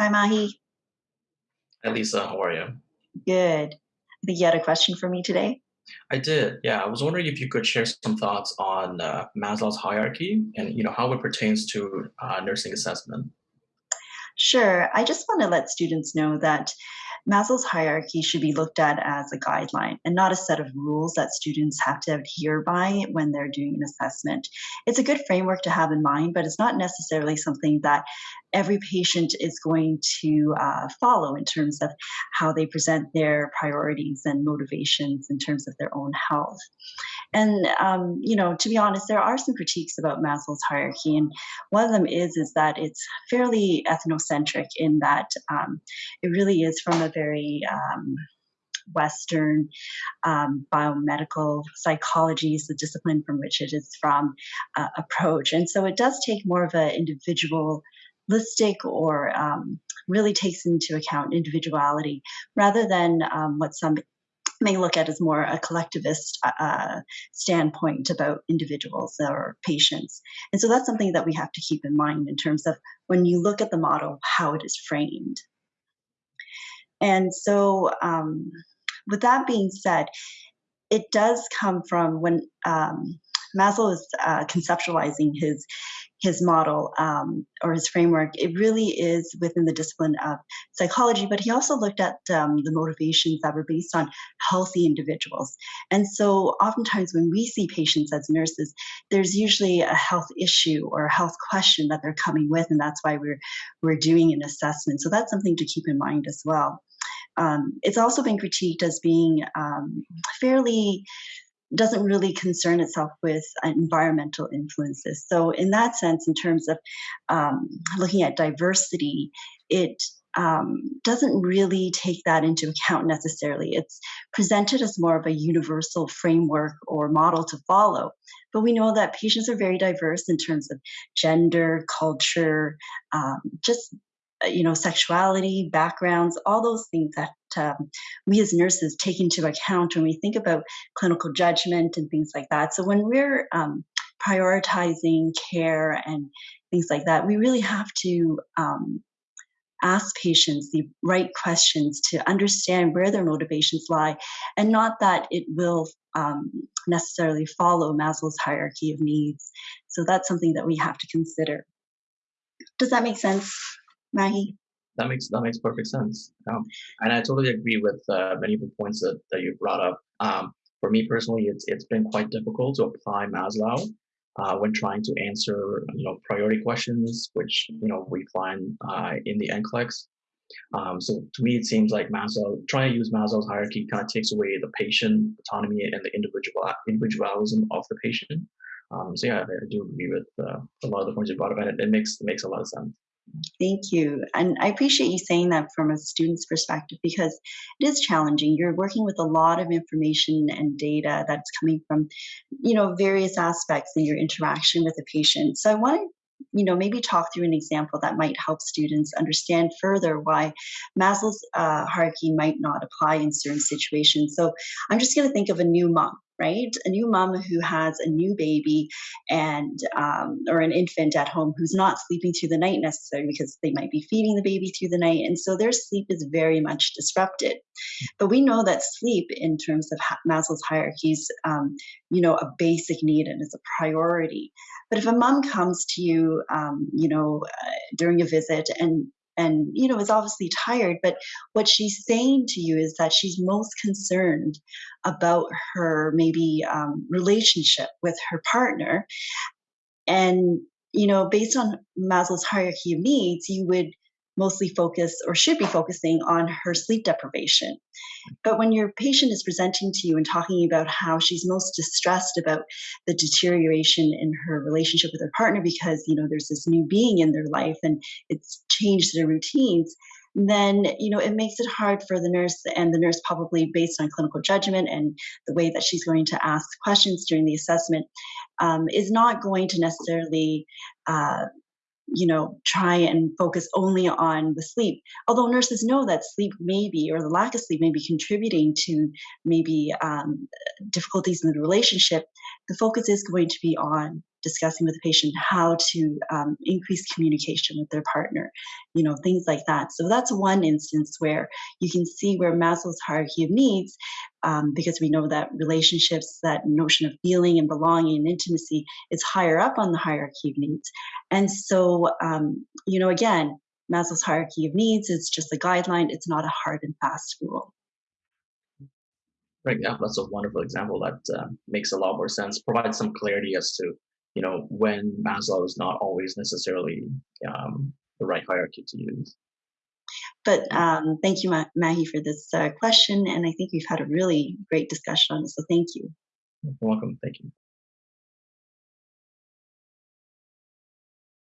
Hi, Mahi. Hi, Lisa. How are you? Good. I think you had a question for me today? I did. Yeah, I was wondering if you could share some thoughts on uh, Maslow's hierarchy and you know how it pertains to uh, nursing assessment. Sure. I just want to let students know that Maslow's hierarchy should be looked at as a guideline and not a set of rules that students have to adhere by when they're doing an assessment. It's a good framework to have in mind, but it's not necessarily something that every patient is going to uh, follow in terms of how they present their priorities and motivations in terms of their own health. And um, you know, to be honest, there are some critiques about Maslow's hierarchy, and one of them is is that it's fairly ethnocentric in that um, it really is from a very um, Western um, biomedical psychology is the discipline from which it is from uh, approach, and so it does take more of an individualistic or um, really takes into account individuality rather than um, what some may look at as more a collectivist uh, uh, standpoint about individuals or patients. And so that's something that we have to keep in mind in terms of when you look at the model, how it is framed. And so, um, with that being said, it does come from when um, Maslow is uh, conceptualizing his his model um, or his framework, it really is within the discipline of psychology, but he also looked at um, the motivations that were based on healthy individuals. And so, oftentimes, when we see patients as nurses, there's usually a health issue or a health question that they're coming with, and that's why we're we're doing an assessment. So that's something to keep in mind as well. Um, it's also been critiqued as being um, fairly doesn't really concern itself with environmental influences. So, in that sense, in terms of um, looking at diversity, it um, doesn't really take that into account necessarily. It's presented as more of a universal framework or model to follow. But we know that patients are very diverse in terms of gender, culture, um, just uh, you know sexuality backgrounds all those things that um, we as nurses take into account when we think about clinical judgment and things like that. So when we're um, prioritizing care and things like that we really have to um, ask patients the right questions to understand where their motivations lie and not that it will um, necessarily follow maslow's hierarchy of needs. So that's something that we have to consider. Does that make sense Mahi. That makes that makes perfect sense. Um, and I totally agree with uh, many of the points that, that you brought up. Um, for me personally, it's it's been quite difficult to apply Maslow uh, when trying to answer you know priority questions, which you know we find uh, in the NCLEX. Um, so to me, it seems like Maslow trying to use Maslow's hierarchy kind of takes away the patient autonomy and the individual individualism of the patient. Um, so yeah, I do agree with uh, a lot of the points you brought up, and it, it makes it makes a lot of sense. Thank you. And I appreciate you saying that from a student's perspective because it is challenging. You're working with a lot of information and data that's coming from, you know, various aspects in your interaction with a patient. So I want to you know maybe talk through an example that might help students understand further why maslow's uh, hierarchy might not apply in certain situations so i'm just going to think of a new mom right? A new mom who has a new baby and um, or an infant at home who's not sleeping through the night necessarily because they might be feeding the baby through the night, and so their sleep is very much disrupted. But we know that sleep, in terms of Maslow's hierarchies, um, you know, a basic need and is a priority. But if a mom comes to you, um, you know, uh, during a visit and and you know is obviously tired but what she's saying to you is that she's most concerned about her maybe um, relationship with her partner. And you know based on maslow's hierarchy of needs you would mostly focus or should be focusing on her sleep deprivation. But when your patient is presenting to you and talking about how she's most distressed about the deterioration in her relationship with her partner because, you know, there's this new being in their life and it's changed their routines, then you know it makes it hard for the nurse and the nurse probably based on clinical judgment and the way that she's going to ask questions during the assessment um, is not going to necessarily uh, you know, try and focus only on the sleep. Although nurses know that sleep may be, or the lack of sleep may be contributing to maybe um, difficulties in the relationship, the focus is going to be on discussing with the patient how to um, increase communication with their partner, you know, things like that. So that's one instance where you can see where Maslow's hierarchy of needs, um, because we know that relationships, that notion of feeling and belonging and intimacy is higher up on the hierarchy of needs. And so, um, you know, again, Maslow's hierarchy of needs is just a guideline. It's not a hard and fast rule. Right. Yeah, that's a wonderful example that uh, makes a lot more sense. Provides some clarity as to you know when Maslow is not always necessarily um, the right hierarchy to use. But um, thank you, Ma- Maggie, for this uh, question. And I think we've had a really great discussion on this. So thank you. You're welcome. Thank you.